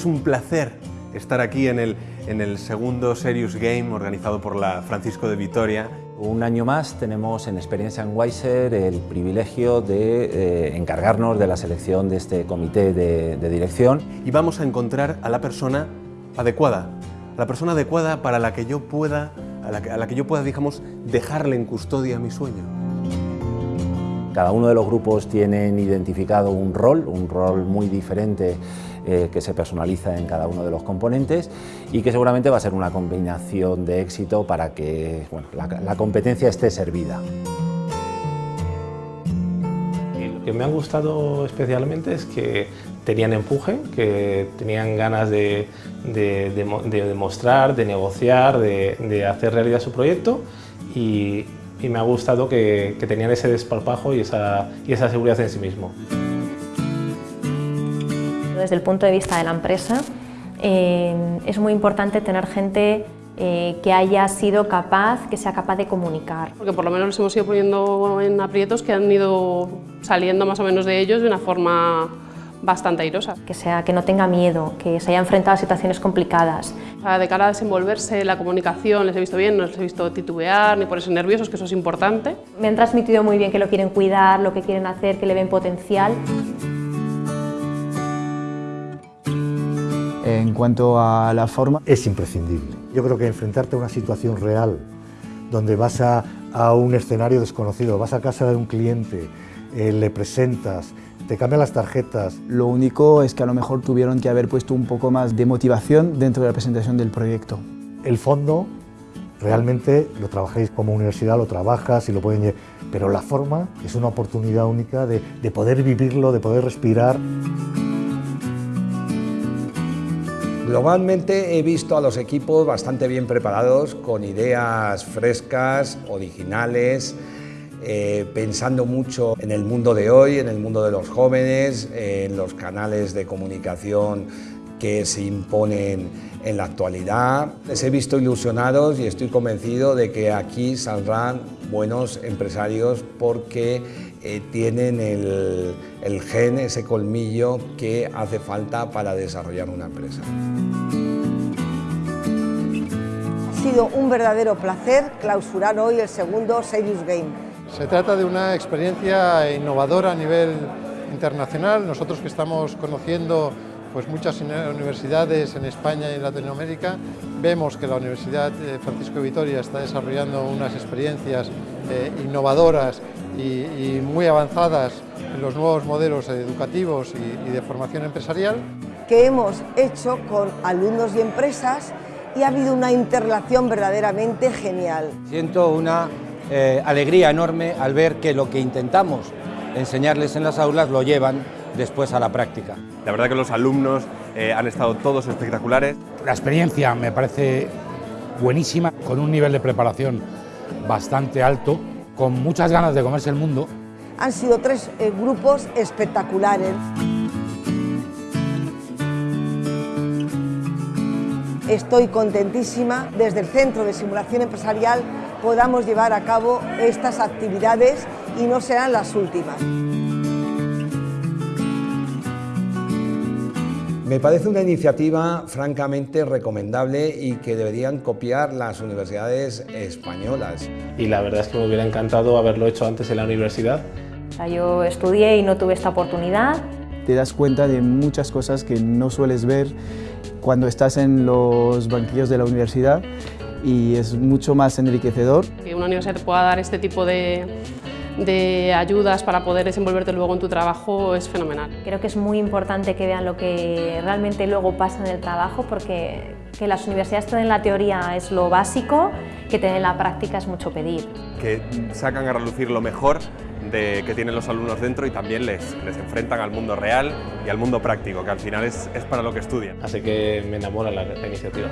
Es un placer estar aquí en el, en el segundo Serious Game organizado por la Francisco de Vitoria. Un año más tenemos en Experiencia en Weiser el privilegio de eh, encargarnos de la selección de este comité de, de dirección. Y vamos a encontrar a la persona adecuada, la persona adecuada para la que yo pueda, a la que, a la que yo pueda, digamos, dejarle en custodia mi sueño. Cada uno de los grupos tienen identificado un rol, un rol muy diferente eh, que se personaliza en cada uno de los componentes y que seguramente va a ser una combinación de éxito para que bueno, la, competencia esté servida. Lo que me ha gustado especialmente es que tenían empuje, que tenían ganas de, de, de, de demostrar, de negociar, de hacer realidad su proyecto y, y me ha gustado que, que tenían ese desparpajo y esa, y esa seguridad en sí mismo. Desde el punto de vista de la empresa, eh, es muy importante tener gente eh, que haya sido capaz, que sea capaz de comunicar. Porque por lo menos nos hemos ido poniendo en aprietos que han ido saliendo más o menos de ellos de una forma bastante airosa. Que, sea, que no tenga miedo, que se haya enfrentado a situaciones complicadas. O sea, de cara a desenvolverse, la comunicación, les he visto bien, no les he visto titubear ni ponerse nerviosos, que eso es importante. Me han transmitido muy bien que lo quieren cuidar, lo que quieren hacer, que le ven potencial. En cuanto a la forma... Es imprescindible. Yo creo que enfrentarte a una situación real, donde vas a, a un escenario desconocido, vas a casa de un cliente, eh, le presentas, te cambian las tarjetas. Lo único es que a lo mejor tuvieron que haber puesto un poco más de motivación dentro de la presentación del proyecto. El fondo realmente lo trabajáis como universidad, lo trabajas y lo pueden pero la forma es una oportunidad única de, de poder vivirlo, de poder respirar. Globalmente he visto a los equipos bastante bien preparados, con ideas frescas, originales, eh, pensando mucho en el mundo de hoy, en el mundo de los jóvenes, en los canales de comunicación que se imponen en la actualidad. Les he visto ilusionados y estoy convencido de que aquí saldrán buenos empresarios porque eh, tienen el, el gen, ese colmillo que hace falta para desarrollar una empresa. Ha sido un verdadero placer clausurar hoy el segundo Serious Game. Se trata de una experiencia innovadora a nivel internacional. Nosotros que estamos conociendo pues muchas universidades en España y en Latinoamérica, vemos que la Universidad Francisco de Vitoria está desarrollando unas experiencias eh, innovadoras y, y, muy avanzadas en los nuevos modelos educativos y, y de formación empresarial. Que hemos hecho con alumnos y empresas y ha habido una interrelación verdaderamente genial. Siento una eh, alegría enorme al ver que lo que intentamos enseñarles en las aulas lo llevan después a la práctica. La verdad que los alumnos eh, han estado todos espectaculares. La experiencia me parece buenísima, con un nivel de preparación bastante alto, con muchas ganas de comerse el mundo. Han sido tres eh, grupos espectaculares. Estoy contentísima desde el Centro de Simulación Empresarial podamos llevar a cabo estas actividades y no serán las últimas. Me parece una iniciativa francamente recomendable y que deberían copiar las universidades españolas. Y la verdad es que me hubiera encantado haberlo hecho antes en la universidad. O sea, yo estudié y no tuve esta oportunidad. Te das cuenta de muchas cosas que no sueles ver cuando estás en los banquillos de la universidad y es mucho más enriquecedor. Que una universidad te pueda dar este tipo de, de ayudas para poder desenvolverte luego en tu trabajo es fenomenal. Creo que es muy importante que vean lo que realmente luego pasa en el trabajo porque que las universidades te den la teoría es lo básico, que te den la práctica es mucho pedir. Que sacan a relucir lo mejor de, que tienen los alumnos dentro y también les, les enfrentan al mundo real y al mundo práctico, que al final es, es para lo que estudian. Así que me enamora la, la iniciativa.